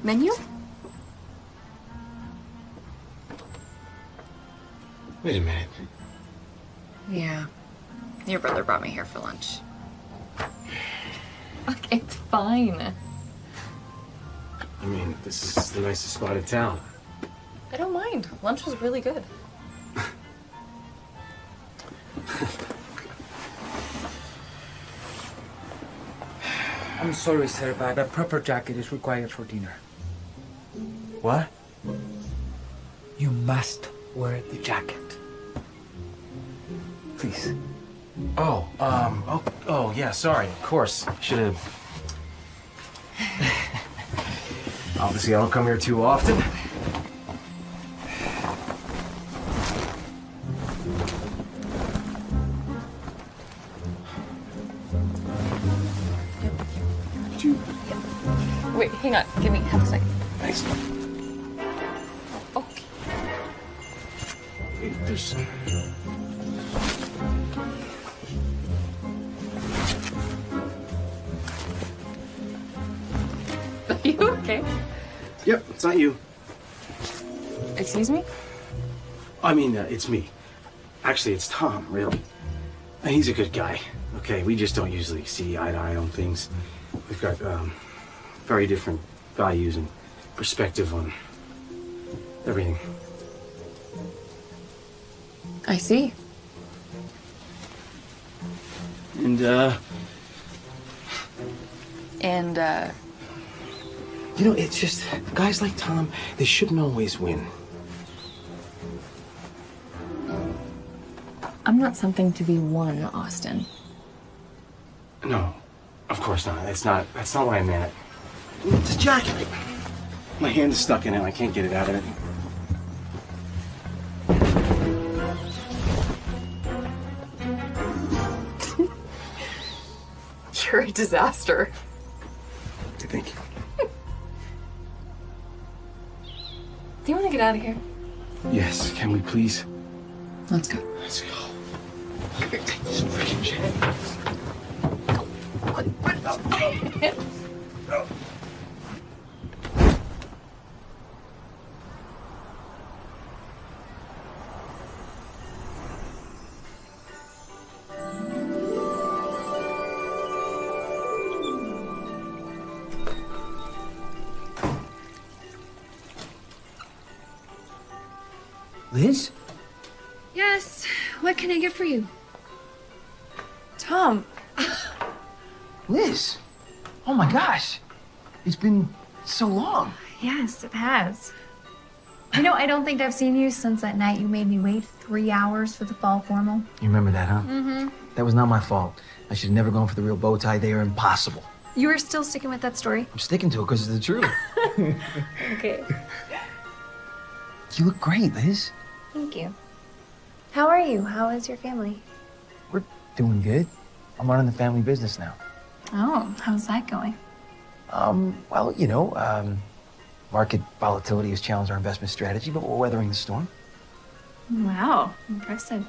Menu? Wait a minute. Yeah. Your brother brought me here for lunch. <sighs> Look, it's fine. I mean, this is the nicest spot in town. I don't mind. Lunch was really good. I <sighs> I'm sorry, sir, but a proper jacket is required for dinner. What? You must wear the jacket. Please. Oh, um, oh, oh, yeah, sorry, of course. Should have. Obviously, I don't come here too often. Wait, hang on. Give me half a second. Thanks. Okay. There's. You <laughs> okay? Yep, it's not you. Excuse me? I mean, uh, it's me. Actually, it's Tom, really. And he's a good guy. Okay, we just don't usually see eye to eye on things. We've got um, very different values and perspective on everything. I see. And, uh, And, uh, you know, it's just guys like Tom, they shouldn't always win. I'm not something to be won, Austin. No, of course not. That's not. That's not what I meant. It's a jacket. My hand is stuck in it. I can't get it out of it. <laughs> You're a disaster. Thank You Do you want to get out of here? Yes. Can we please? Let's go. Let's go. Take this freaking jacket. Liz? <laughs> so long. Yes, it has. You know, I don't think I've seen you since that night you made me wait three hours for the fall formal. You remember that, huh? Mm-hmm. That was not my fault. I should have never gone for the real bow tie. They are impossible. You are still sticking with that story? I'm sticking to it because it's the truth. <laughs> Okay. you look great, Liz. Thank you. How are you? How is your family? We're doing good. I'm running the family business now. Oh, how's that going? Um, well, you know, um, market volatility has challenged our investment strategy, but we're weathering the storm. Wow, impressive.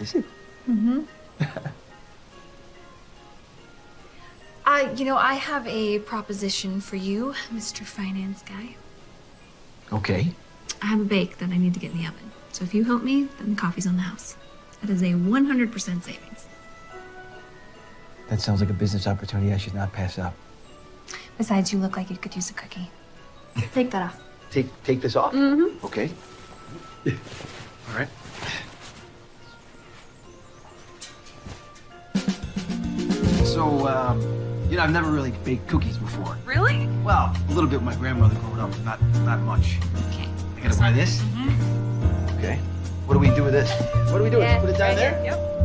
Is it? Mm-hmm. <laughs> uh, you know, I have a proposition for you, Mr. Finance Guy. Okay. I have a bake that I need to get in the oven. So if you help me, then the coffee's on the house. That is a 100% savings. That sounds like a business opportunity I should not pass up. Besides, you look like you could use a cookie. Take that off. Take take this off. Mm-hmm. Okay. All right. So, um, you know, I've never really baked cookies before. Really? Well, a little bit with my grandmother growing up, not not much. Okay. I gotta wear this. Okay. What do we do with this? What do we do? with it? Put it down there. Yep.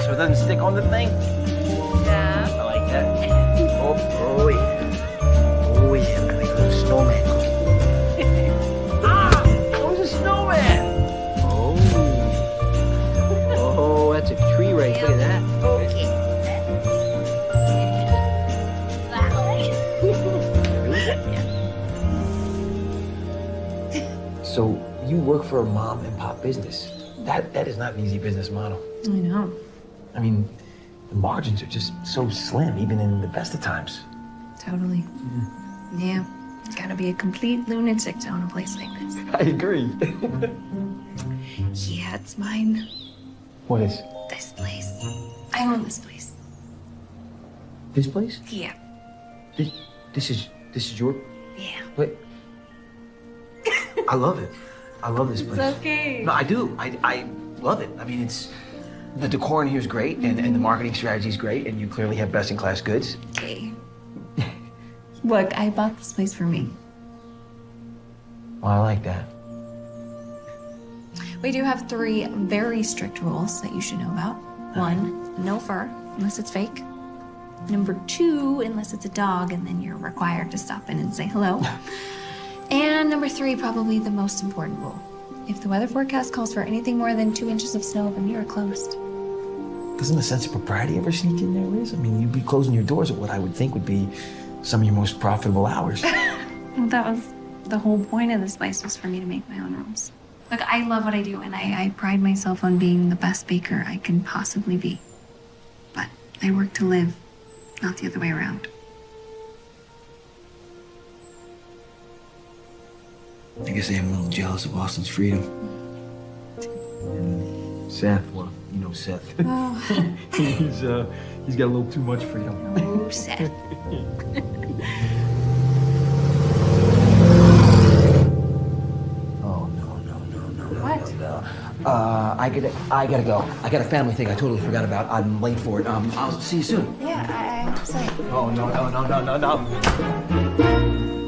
Ah, so it doesn't stick on the thing. Yeah. I like that. <laughs> Oh, oh yeah. Oh yeah. Look at that little snowman cookie. <laughs> ah, it was a snowman. Oh. Oh, that's a tree right. Look at that. <laughs> So you work for a mom and pop business. That that is not an easy business model. I know. I mean, the margins are just so slim, even in the best of times. Totally. Yeah. it's Gotta be a complete lunatic to own a place like this. <laughs> I agree. Yeah, it's mine. what is This place. I own this place. this place? Yeah. This this is this is your Yeah. Wait. I love it. I love this place. It's okay. No, I do. I I love it. I mean, it's the decor in here is great, and, and the marketing strategy is great, and you clearly have best-in-class goods. Okay. Look, I bought this place for me. Well, I like that. We do have three very strict rules that you should know about. One, no fur, unless it's fake. Number two, unless it's a dog, and then you're required to stop in and say hello. <laughs> and number three, probably the most important rule. If the weather forecast calls for anything more than two inches of snow, then you're closed. Doesn't a sense of propriety ever sneak in there, Liz? I mean, you'd be closing your doors at what I would think would be some of your most profitable hours. <laughs> Well, that was the whole point of this place was for me to make my own rules. Look, I love what I do, and I, I pride myself on being the best baker I can possibly be. But I work to live, not the other way around. I guess I am a little jealous of Austin's freedom. And Seth, well, you know Seth. Oh. <laughs> he's uh, he's got a little too much freedom. Oh, Seth. Oh no no no no no What? Uh, I gotta I gotta go. I got a family thing I totally forgot about. I'm late for it. Um, I'll see you soon. Yeah, I, I to. Oh no no no no no no.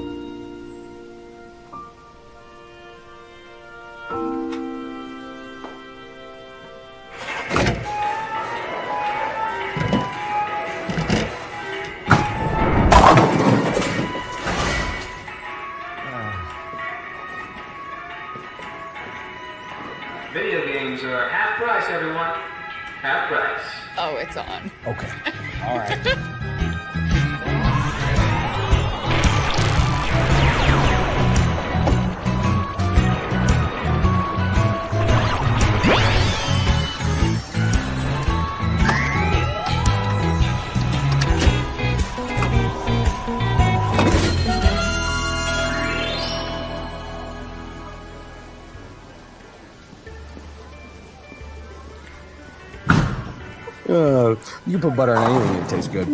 Put butter on anything and it tastes good.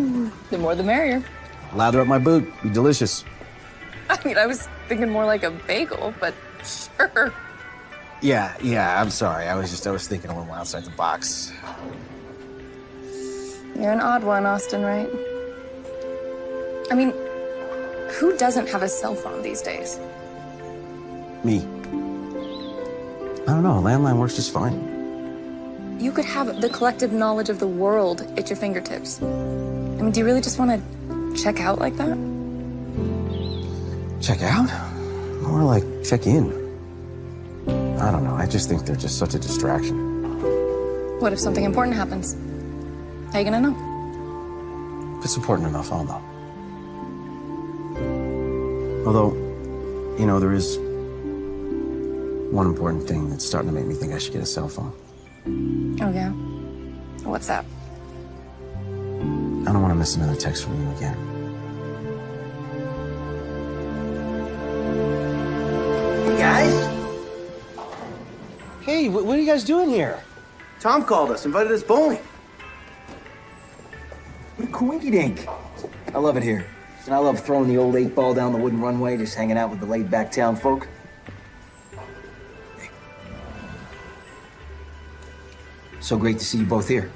The more the merrier. Lather up my boot. Be delicious. <laughs> I mean, I was thinking more like a bagel, but sure. Yeah, yeah, I'm sorry. I was just, I was thinking a little outside the box. You're an odd one, Austin, right? I mean, who doesn't have a cell phone these days? Me. I don't know. Landline works just fine. You could have the collective knowledge of the world at your fingertips. I mean, do you really just want to check out like that? Check out? More like check in. I don't know. I just think they're just such a distraction. What if something important happens? How are you gonna know? If it's important enough, I'll know. Although, you know, there is one important thing that's starting to make me think I should get a cell phone. Oh, yeah? What's up? I don't want to miss another text from you again. Hey guys. Hey, wh- what are you guys doing here? Tom called us, invited us bowling. What a coinky dink. I love it here. And I love throwing the old eight ball down the wooden runway, just hanging out with the laid back town folk. So great to see you both here.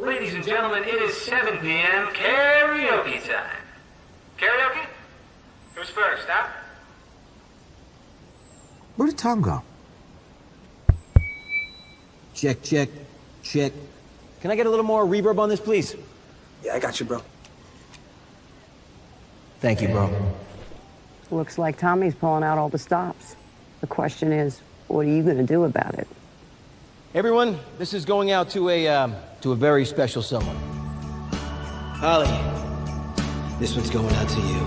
Ladies and gentlemen, it is 7 p.m. karaoke time. Karaoke? Who's first, huh? Where did Tom go? Check, check, check. Can I get a little more reverb on this, please? Yeah, I got you, bro. Thank you, bro. Looks like Tommy's pulling out all the stops. The question is, what are you going to do about it? Everyone, this is going out to a um, to a very special someone. Holly, this one's going out to you.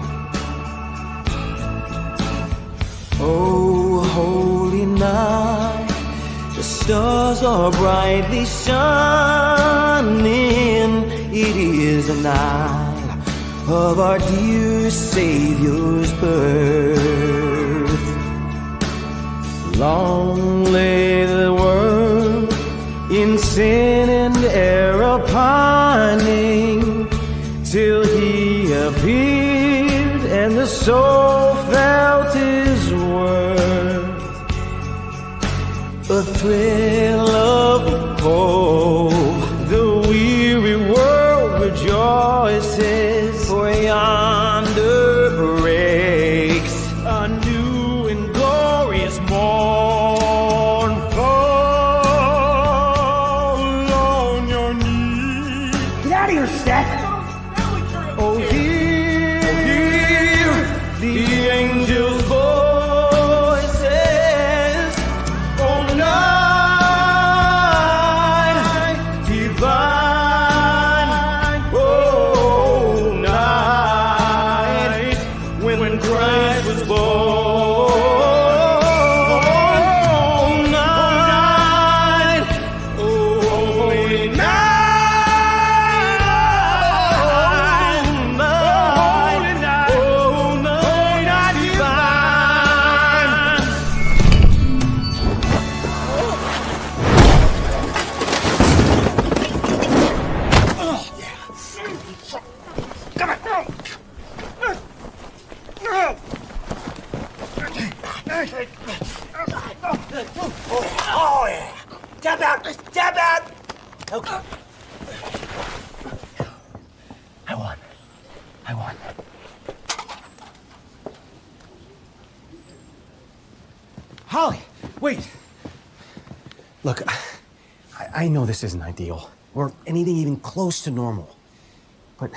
Oh, holy night, the stars are brightly shining. It is a night of our dear Savior's birth. Long lay the world in sin and error pining till he appeared and the soul felt his worth. A thrill of hope, the weary world rejoiced this isn't ideal, or anything even close to normal. But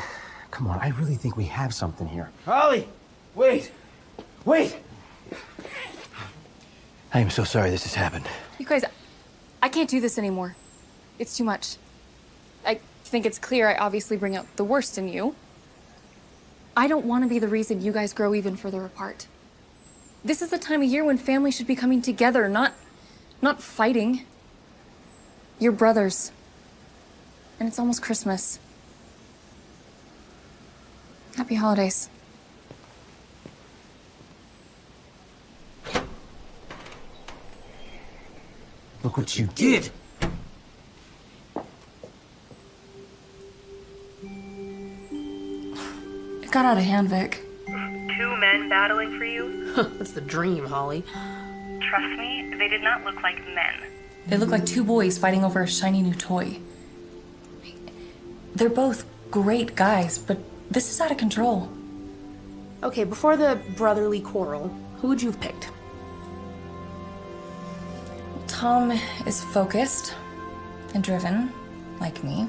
come on, I really think we have something here. Holly! Wait! Wait! I am so sorry this has happened. You guys, I can't do this anymore. It's too much. I think it's clear I obviously bring out the worst in you. I don't want to be the reason you guys grow even further apart. This is the time of year when families should be coming together, not not fighting. You're brothers. And it's almost Christmas. Happy holidays. Look what you did. It got out of hand, Vic. Two men battling for you? <laughs> That's the dream, Holly. Trust me, they did not look like men. They look like two boys fighting over a shiny new toy. They're both great guys, but this is out of control. Okay, before the brotherly quarrel, who would you have picked? Tom is focused and driven, like me.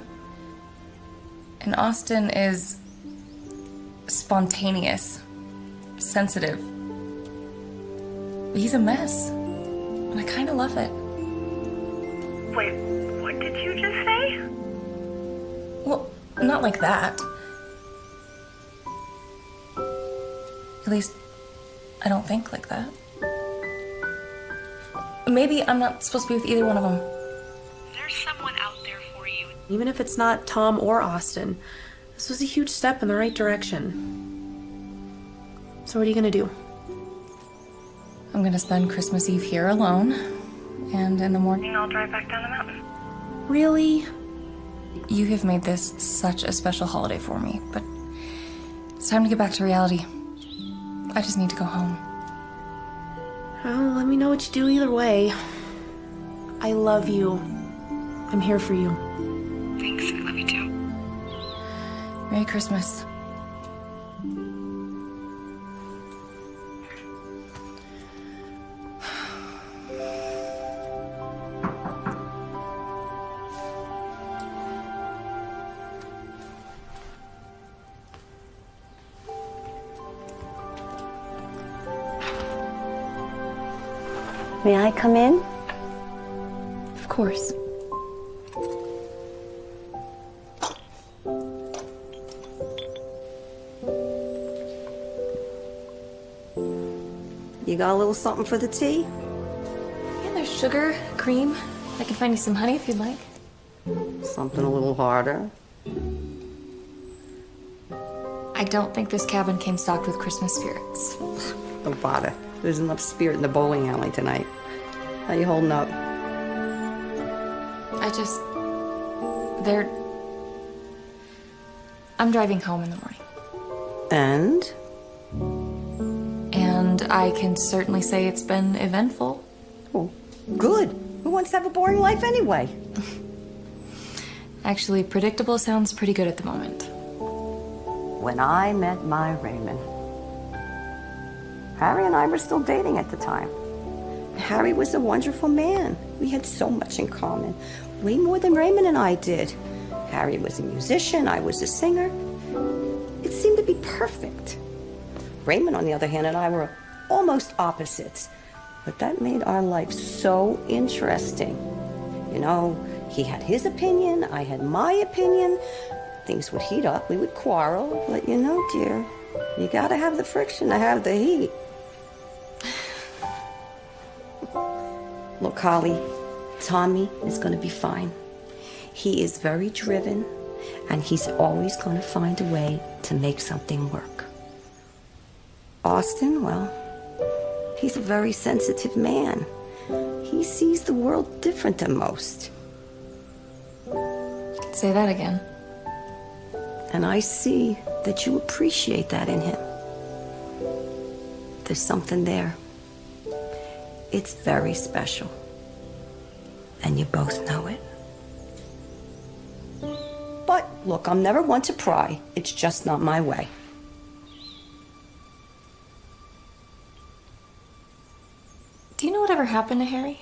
And Austin is spontaneous, sensitive. He's a mess. And I kind of love it. Wait, what did you just say? Well, not like that. At least, I don't think like that. Maybe I'm not supposed to be with either one of them. There's someone out there for you. Even if it's not Tom or Austin, this was a huge step in the right direction. So, what are you gonna do? I'm gonna spend Christmas Eve here alone, and in the morning. I'll drive back down the mountain. Really? You have made this such a special holiday for me, but it's time to get back to reality. I just need to go home. Well, let me know what you do either way. I love you. I'm here for you. Thanks, I love you too. Merry Christmas. May I come in? Of course. You got a little something for the tea? Yeah, there's sugar, cream. I can find you some honey if you'd like. Something a little harder? I don't think this cabin came stocked with Christmas spirits. Don't bother. There's enough spirit in the bowling alley tonight. How you holding up? I just. They're. I'm driving home in the morning. And? And I can certainly say it's been eventful. Oh, good. Who wants to have a boring life anyway? <laughs> Actually, predictable sounds pretty good at the moment. When I met my Raymond, Harry and I were still dating at the time. Harry was a wonderful man. We had so much in common, way more than Raymond and I did. Harry was a musician, I was a singer. It seemed to be perfect. Raymond, on the other hand, and I were almost opposites. But that made our life so interesting. You know, he had his opinion, I had my opinion. Things would heat up, we would quarrel. But you know, dear, you gotta have the friction to have the heat. Look, Holly, Tommy is gonna be fine. He is very driven, and he's always gonna find a way to make something work. Austin, well, he's a very sensitive man. He sees the world different than most. Say that again. And I see that you appreciate that in him. There's something there. It's very special. And you both know it. But look, I'm never one to pry. It's just not my way. Do you know whatever happened to Harry?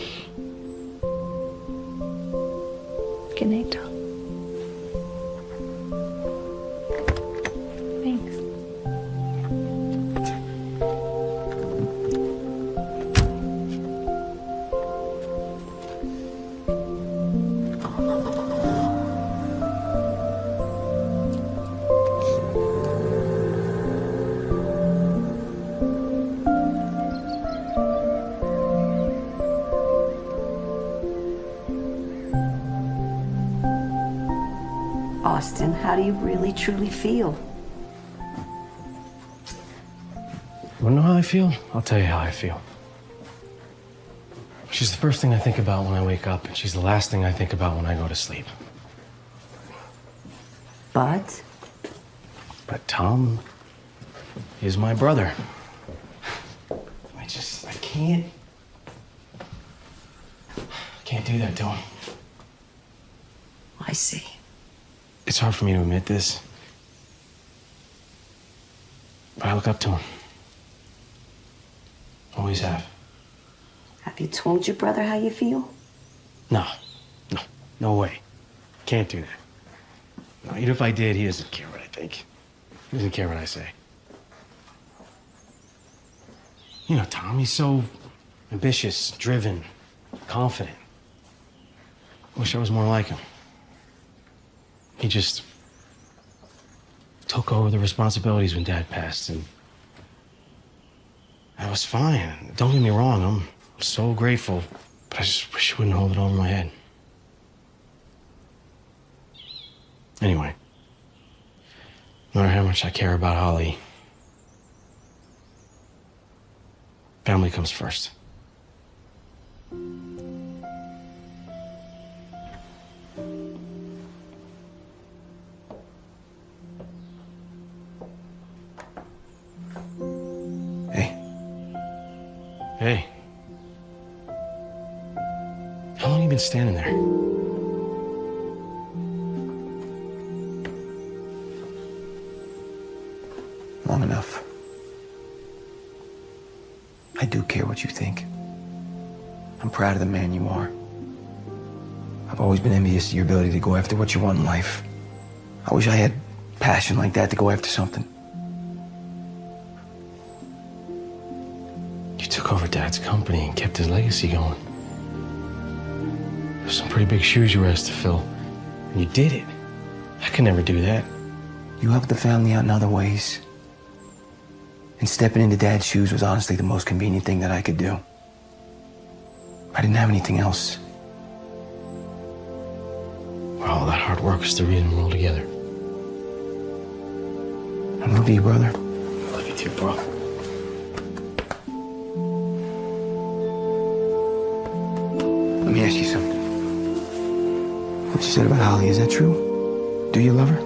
truly feel? You wanna know how I feel? I'll tell you how I feel. She's the first thing I think about when I wake up, and she's the last thing I think about when I go to sleep. But But Tom is my brother. I just, I can't. Can't do that to him. I see. It's hard for me to admit this. But I look up to him. Always have. Have you told your brother how you feel? No, no, no way. Can't do that. No, even if I did, he doesn't care what I think. He doesn't care what I say. You know, Tom, he's so ambitious, driven, confident. Wish I was more like him. He just took over the responsibilities when Dad passed, and I was fine. Don't get me wrong, I'm so grateful, but I just wish I wouldn't hold it over my head. Anyway, no matter how much I care about Holly, family comes first. Been standing there? Long enough. I do care what you think. I'm proud of the man you are. I've always been envious of your ability to go after what you want in life. I wish I had passion like that to go after something. You took over Dad's company and kept his legacy going. Pretty big shoes you were asked to fill, and you did it. I could never do that. You helped the family out in other ways. And stepping into Dad's shoes was honestly the most convenient thing that I could do. I didn't have anything else. Well, All that hard work is the reason we're all together. I love you, brother. I love you too, bro. Let me ask you something. What you said about Holly, is that true? Do you love her?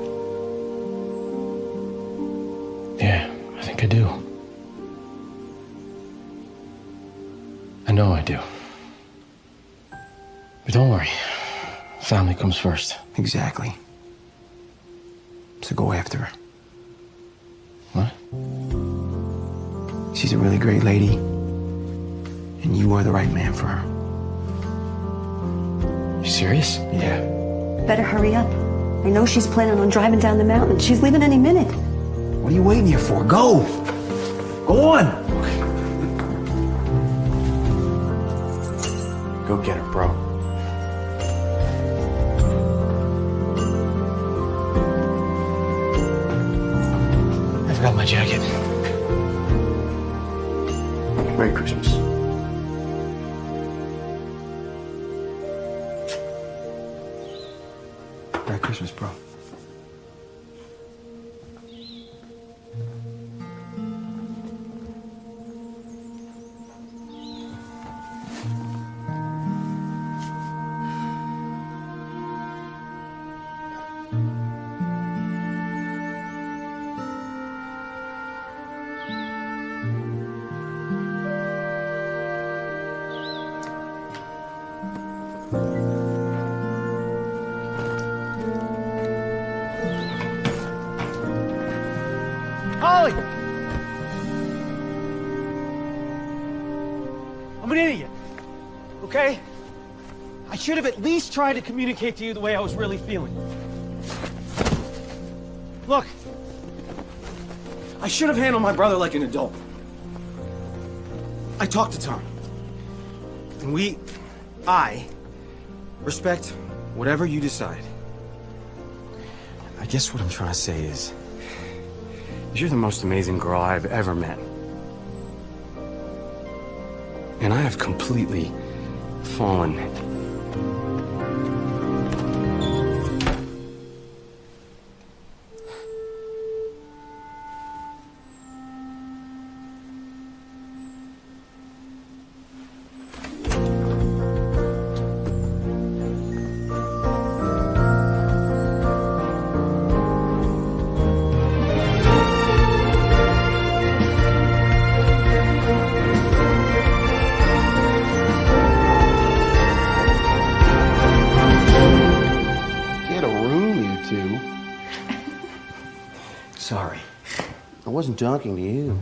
Yeah, I think I do. I know I do. But don't worry. Family comes first. Exactly. So go after her. What? She's a really great lady. And you are the right man for her. You serious? Yeah. Better hurry up. I know she's planning on driving down the mountain. She's leaving any minute. What are you waiting here for? Go! Go on! Go get her, bro. Have at least tried to communicate to you the way I was really feeling. Look, I should have handled my brother like an adult. I talked to Tom. And we, I, respect whatever you decide. I guess what I'm trying to say is, you're the most amazing girl I've ever met. And I have completely fallen wasn't talking to you.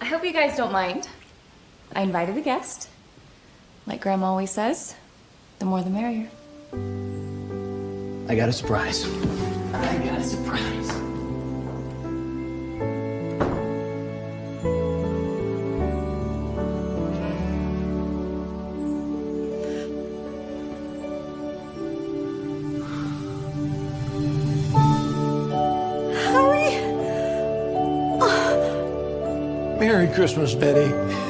I hope you guys don't mind. I invited a guest. Like Grandma always says, the more the merrier. I got a surprise. I got a surprise. Christmas, Betty.